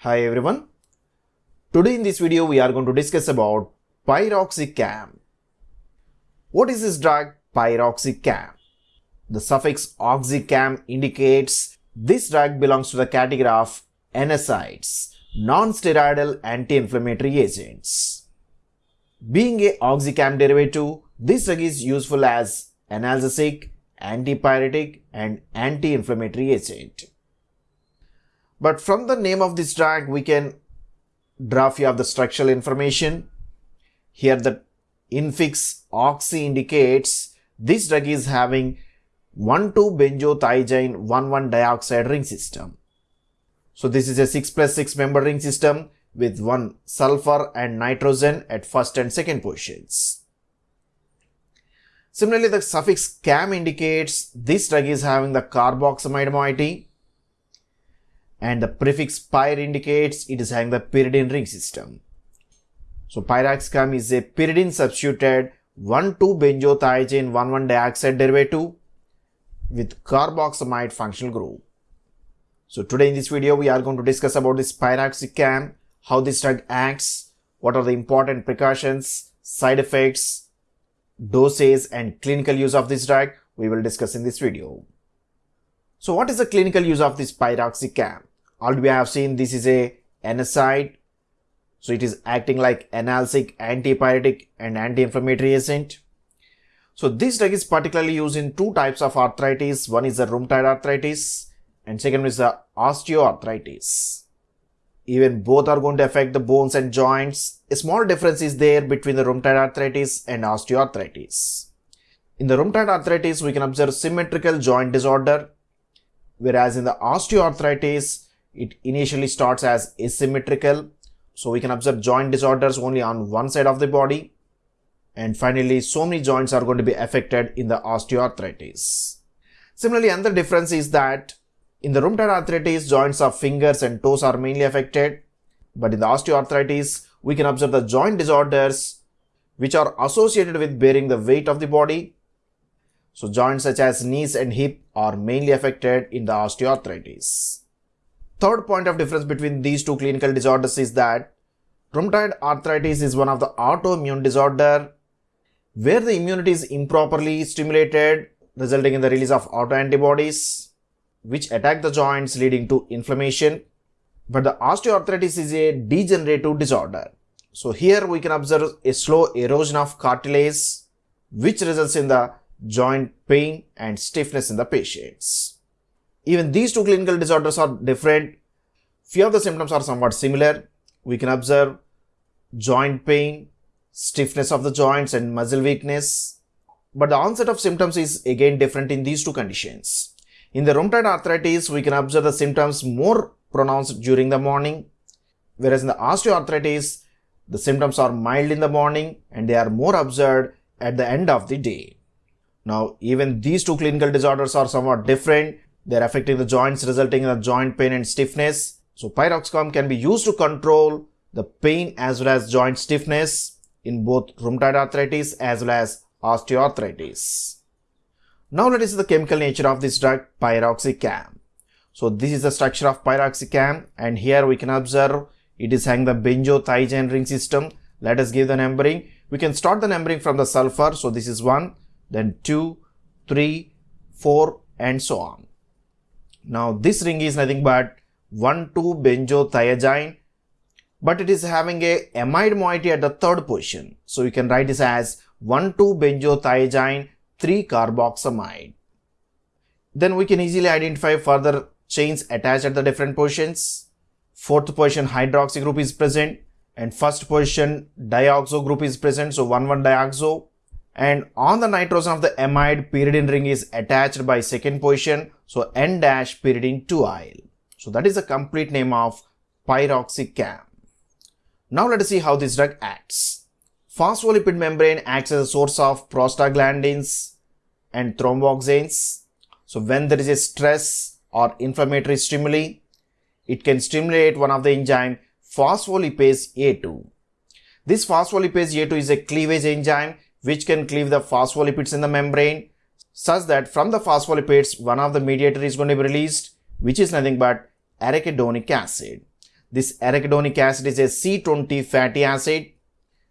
Hi everyone. Today in this video we are going to discuss about piroxicam. What is this drug piroxicam? The suffix oxicam indicates this drug belongs to the category of NSAIDs, non-steroidal anti-inflammatory agents. Being a oxicam derivative, this drug is useful as analgesic, antipyretic and anti-inflammatory agent. But from the name of this drug, we can draw few of the structural information. Here the infix oxy indicates this drug is having 1,2-benzothiazine 1,1 dioxide ring system. So this is a 6 plus 6 member ring system with one sulfur and nitrogen at first and second positions. Similarly, the suffix cam indicates this drug is having the carboxamide moiety and the prefix pyr indicates it is having the pyridine ring system. So piroxicam is a pyridine substituted 1,2-benzothiazine 1,1 dioxide derivative with carboxamide functional group. So today in this video we are going to discuss about this piroxicam, how this drug acts, what are the important precautions, side effects, doses and clinical use of this drug we will discuss in this video. So what is the clinical use of this piroxicam? Already we have seen this is a NSAID. So it is acting like analgesic, antipyretic and anti-inflammatory agent. So this drug is particularly used in two types of arthritis. One is the rheumatoid arthritis and second is the osteoarthritis. Even both are going to affect the bones and joints. A small difference is there between the rheumatoid arthritis and osteoarthritis. In the rheumatoid arthritis, we can observe symmetrical joint disorder whereas in the osteoarthritis it initially starts as asymmetrical. So we can observe joint disorders only on one side of the body. And finally so many joints are going to be affected in the osteoarthritis. Similarly another difference is that in the rheumatoid arthritis joints of fingers and toes are mainly affected. But in the osteoarthritis we can observe the joint disorders which are associated with bearing the weight of the body so joints such as knees and hip are mainly affected in the osteoarthritis. Third point of difference between these two clinical disorders is that rheumatoid arthritis is one of the autoimmune disorder where the immunity is improperly stimulated resulting in the release of autoantibodies which attack the joints leading to inflammation. But the osteoarthritis is a degenerative disorder. So here we can observe a slow erosion of cartilage which results in the joint pain and stiffness in the patients. Even these two clinical disorders are different. Few of the symptoms are somewhat similar. We can observe joint pain, stiffness of the joints and muscle weakness. But the onset of symptoms is again different in these two conditions. In the rheumatoid arthritis, we can observe the symptoms more pronounced during the morning, whereas in the osteoarthritis, the symptoms are mild in the morning and they are more observed at the end of the day. Now, even these two clinical disorders are somewhat different. They're affecting the joints, resulting in a joint pain and stiffness. So, piroxicam can be used to control the pain as well as joint stiffness in both rheumatoid arthritis as well as osteoarthritis. Now, let us see the chemical nature of this drug piroxicam. So, this is the structure of piroxicam and here we can observe it is having the benzothiazine ring system. Let us give the numbering. We can start the numbering from the sulfur. So, this is 1, then 2, 3, 4 and so on. Now this ring is nothing but 1,2-benzothiazine but it is having a amide moiety at the third position. So you can write this as 1,2-benzothiazine 3-carboxamide. Then we can easily identify further chains attached at the different positions. Fourth position hydroxy group is present and first position dioxo group is present. So 1,1-dioxo and on the nitrogen of the amide pyridine ring is attached by second position so n dash pyridine 2-yle. So that is the complete name of piroxicam. Now let us see how this drug acts. Phospholipid membrane acts as a source of prostaglandins and thromboxanes. So when there is a stress or inflammatory stimuli, it can stimulate one of the enzyme phospholipase A2. This phospholipase A2 is a cleavage enzyme which can cleave the phospholipids in the membrane such that from the phospholipids one of the mediator is going to be released which is nothing but arachidonic acid. This arachidonic acid is a C20 fatty acid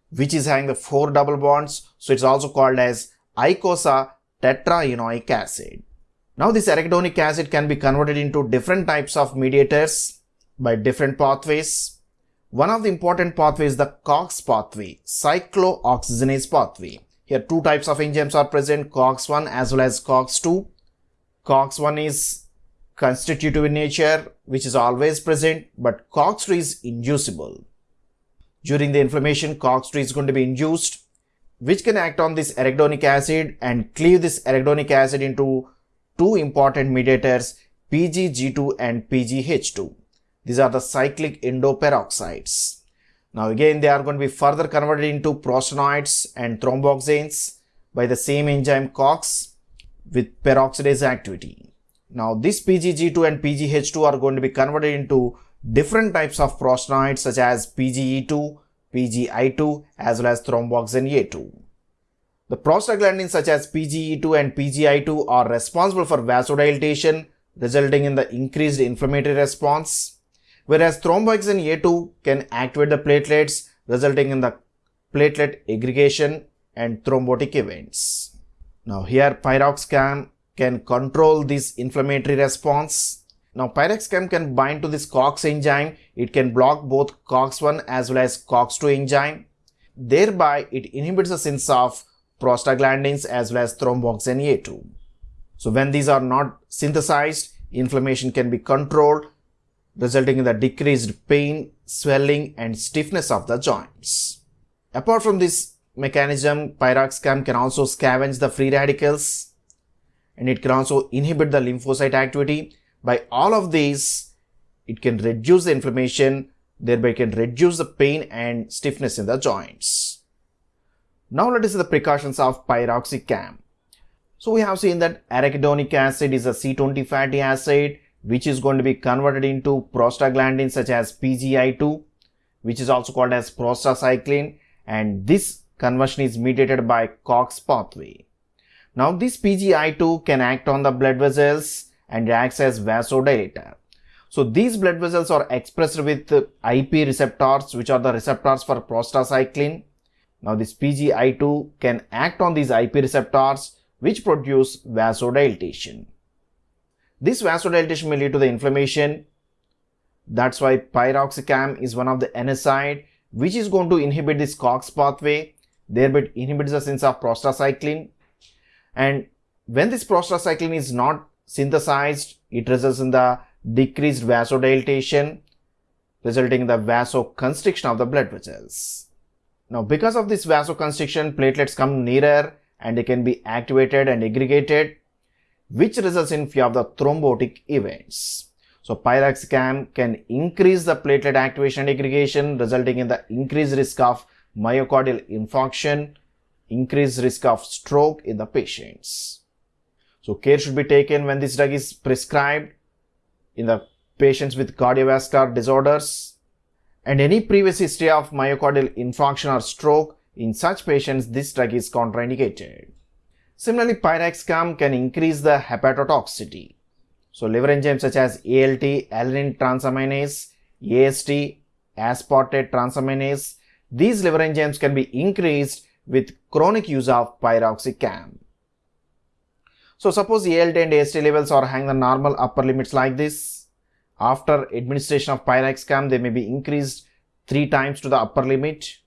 which is having the four double bonds. So it's also called as icosa tetraenoic acid. Now this arachidonic acid can be converted into different types of mediators by different pathways. One of the important pathways is the COX pathway, cyclooxygenase pathway. Here two types of enzymes are present, COX1 as well as COX2. COX1 is constitutive in nature, which is always present, but COX2 is inducible. During the inflammation, COX2 is going to be induced, which can act on this arachidonic acid and cleave this arachidonic acid into two important mediators, PGG2 and PGH2. These are the cyclic endoperoxides. Now again, they are going to be further converted into prostanoids and thromboxanes by the same enzyme COX with peroxidase activity. Now this PGG2 and PGH2 are going to be converted into different types of prostanoids such as PGE2, PGI2 as well as thromboxane A2. The prostaglandins such as PGE2 and PGI2 are responsible for vasodilatation resulting in the increased inflammatory response, whereas thromboxane A2 can activate the platelets resulting in the platelet aggregation and thrombotic events. Now here piroxicam can control this inflammatory response. Now piroxicam can bind to this COX enzyme. It can block both COX1 as well as COX2 enzyme. Thereby it inhibits the sense of prostaglandins as well as thromboxane A2. So when these are not synthesized, inflammation can be controlled, resulting in the decreased pain, swelling and stiffness of the joints. Apart from this mechanism, piroxicam can also scavenge the free radicals and it can also inhibit the lymphocyte activity. By all of these, it can reduce the inflammation, thereby can reduce the pain and stiffness in the joints. Now let us see the precautions of piroxicam. So we have seen that arachidonic acid is a C20 fatty acid which is going to be converted into prostaglandins such as PGI2 which is also called as prostacyclin and this conversion is mediated by COX pathway. Now this PGI2 can act on the blood vessels and acts as vasodilator. So these blood vessels are expressed with IP receptors which are the receptors for prostacyclin now this PGI2 can act on these IP receptors which produce vasodilatation. This vasodilatation may lead to the inflammation. That's why piroxicam is one of the NSAID which is going to inhibit this COX pathway, thereby inhibits the sense of prostacyclin. And when this prostacyclin is not synthesized, it results in the decreased vasodilatation, resulting in the vasoconstriction of the blood vessels. Now because of this vasoconstriction, platelets come nearer and they can be activated and aggregated, which results in few of the thrombotic events. So piroxicam can increase the platelet activation and aggregation, resulting in the increased risk of myocardial infarction, increased risk of stroke in the patients. So care should be taken when this drug is prescribed in the patients with cardiovascular disorders and any previous history of myocardial infarction or stroke, in such patients this drug is contraindicated. Similarly, piroxicam can increase the hepatotoxicity. So liver enzymes such as ALT, alanine transaminase, AST, aspartate transaminase, these liver enzymes can be increased with chronic use of piroxicam. So suppose ALT and AST levels are hanging the normal upper limits like this, after administration of piroxicam, they may be increased three times to the upper limit.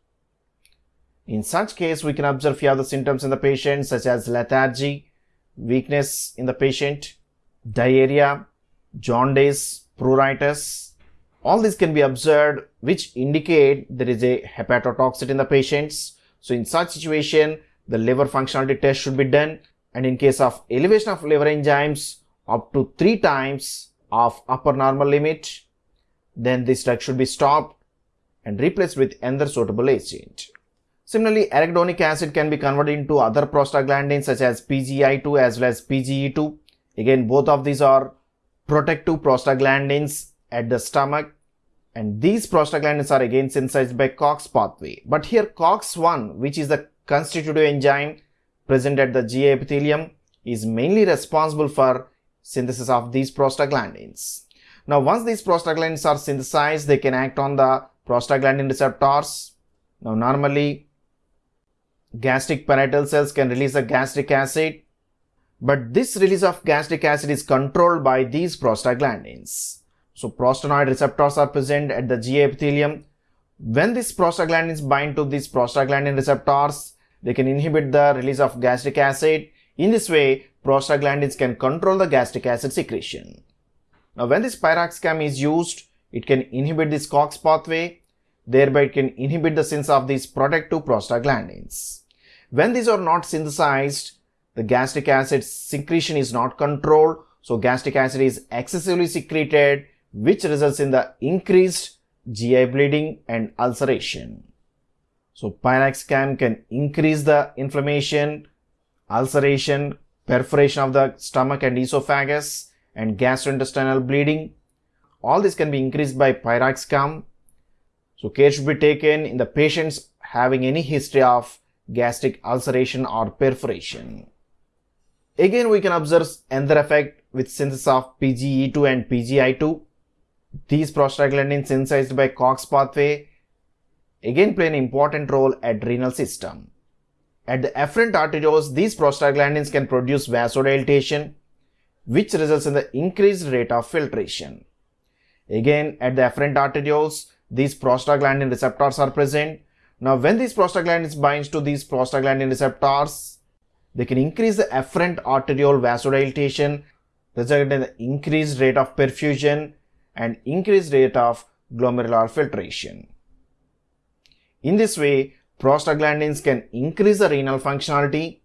In such case, we can observe few other symptoms in the patient such as lethargy, weakness in the patient, diarrhea, jaundice, pruritus. All these can be observed which indicate there is a hepatotoxicity in the patients. So in such situation, the liver functionality test should be done and in case of elevation of liver enzymes up to three times of upper normal limit, then this drug should be stopped and replaced with another suitable agent. Similarly, arachidonic acid can be converted into other prostaglandins such as PGI2 as well as PGE2. Again, both of these are protective prostaglandins at the stomach and these prostaglandins are again synthesized by COX pathway. But here COX1 which is the constitutive enzyme present at the GI epithelium is mainly responsible for synthesis of these prostaglandins. Now, once these prostaglandins are synthesized, they can act on the prostaglandin receptors. Now, normally gastric parietal cells can release the gastric acid, but this release of gastric acid is controlled by these prostaglandins. So, prostanoid receptors are present at the GI epithelium. When these prostaglandins bind to these prostaglandin receptors, they can inhibit the release of gastric acid. In this way, prostaglandins can control the gastric acid secretion. Now when this piroxicam is used, it can inhibit this COX pathway, thereby it can inhibit the synthesis of these protective prostaglandins. When these are not synthesized, the gastric acid secretion is not controlled, so gastric acid is excessively secreted, which results in the increased GI bleeding and ulceration. So piroxicam can increase the inflammation, ulceration, perforation of the stomach and esophagus, and gastrointestinal bleeding. All this can be increased by piroxicam. So care should be taken in the patients having any history of gastric ulceration or perforation. Again, we can observe another effect with synthesis of PGE2 and PGI2. These prostaglandins synthesized by COX pathway again play an important role at renal system. At the afferent arterioles, these prostaglandins can produce vasodilatation which results in the increased rate of filtration. Again, at the afferent arterioles, these prostaglandin receptors are present. Now, when these prostaglandins binds to these prostaglandin receptors, they can increase the afferent arteriole vasodilatation, resulting in the increased rate of perfusion and increased rate of glomerular filtration. In this way, prostaglandins can increase the renal functionality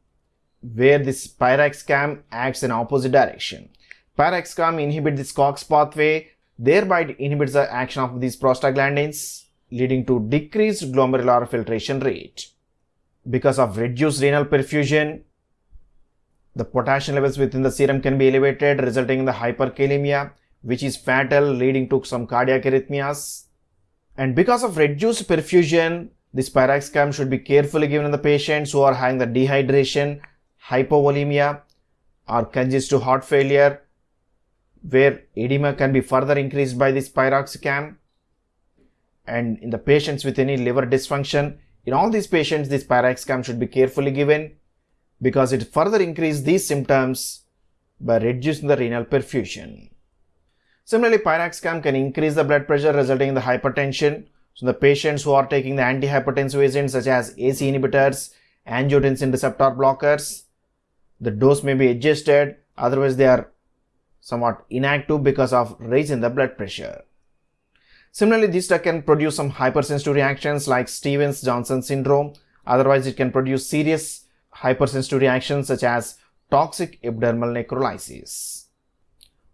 where this piroxicam acts in opposite direction. Piroxicam inhibits this COX pathway, thereby it inhibits the action of these prostaglandins, leading to decreased glomerular filtration rate. Because of reduced renal perfusion, the potassium levels within the serum can be elevated, resulting in the hyperkalemia, which is fatal, leading to some cardiac arrhythmias. And because of reduced perfusion, this piroxicam should be carefully given in the patients who are having the dehydration hypovolemia or congestive heart failure where edema can be further increased by this piroxicam and in the patients with any liver dysfunction in all these patients this piroxicam should be carefully given because it further increases these symptoms by reducing the renal perfusion. Similarly, piroxicam can increase the blood pressure resulting in the hypertension. So the patients who are taking the antihypertensive agents such as ACE inhibitors, angiotensin receptor blockers, the dose may be adjusted otherwise they are somewhat inactive because of raise in the blood pressure. Similarly, this drug can produce some hypersensitive reactions like Stevens-Johnson syndrome. Otherwise, it can produce serious hypersensitive reactions such as toxic epidermal necrolysis.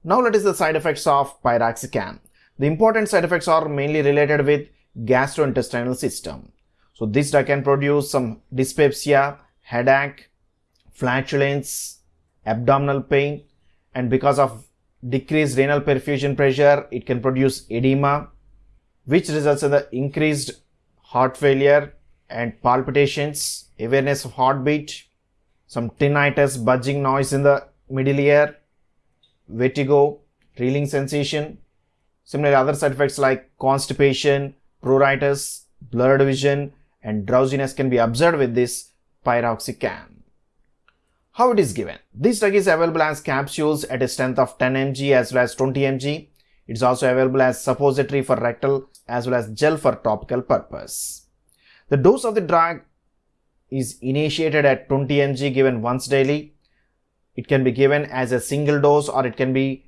Now let us the side effects of piroxicam. The important side effects are mainly related with gastrointestinal system. So this drug can produce some dyspepsia, headache, flatulence, abdominal pain, and because of decreased renal perfusion pressure, it can produce edema, which results in the increased heart failure and palpitations, awareness of heartbeat, some tinnitus, buzzing noise in the middle ear, vertigo, reeling sensation. Similarly, other side effects like constipation, pruritus, blurred vision, and drowsiness can be observed with this piroxicam. How it is given? This drug is available as capsules at a strength of 10 mg as well as 20 mg. It is also available as suppository for rectal as well as gel for topical purpose. The dose of the drug is initiated at 20 mg given once daily. It can be given as a single dose or it can be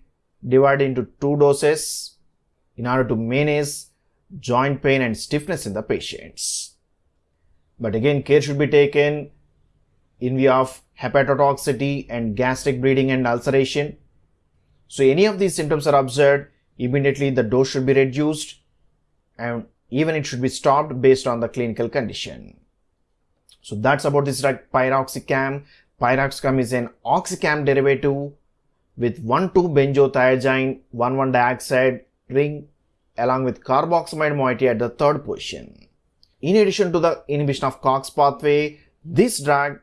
divided into two doses in order to manage joint pain and stiffness in the patients. But again, care should be taken in view of hepatotoxicity and gastric bleeding and ulceration. So any of these symptoms are observed, immediately the dose should be reduced and even it should be stopped based on the clinical condition. So that's about this drug piroxicam. Piroxicam is an oxicam derivative with 1,2-benzothiazine 1,1-dioxide ring along with carboxamide moiety at the third position. In addition to the inhibition of COX pathway, this drug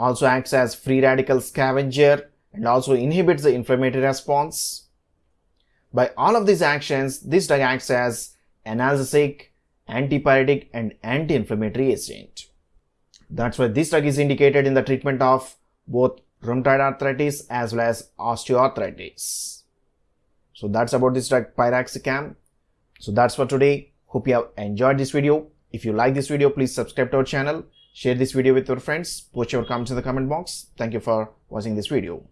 also acts as free radical scavenger and also inhibits the inflammatory response. By all of these actions, this drug acts as analgesic, antipyretic and anti-inflammatory agent. That's why this drug is indicated in the treatment of both rheumatoid arthritis as well as osteoarthritis. So that's about this drug piroxicam. So that's for today. Hope you have enjoyed this video. If you like this video, please subscribe to our channel, share this video with your friends, post your comments in the comment box. Thank you for watching this video.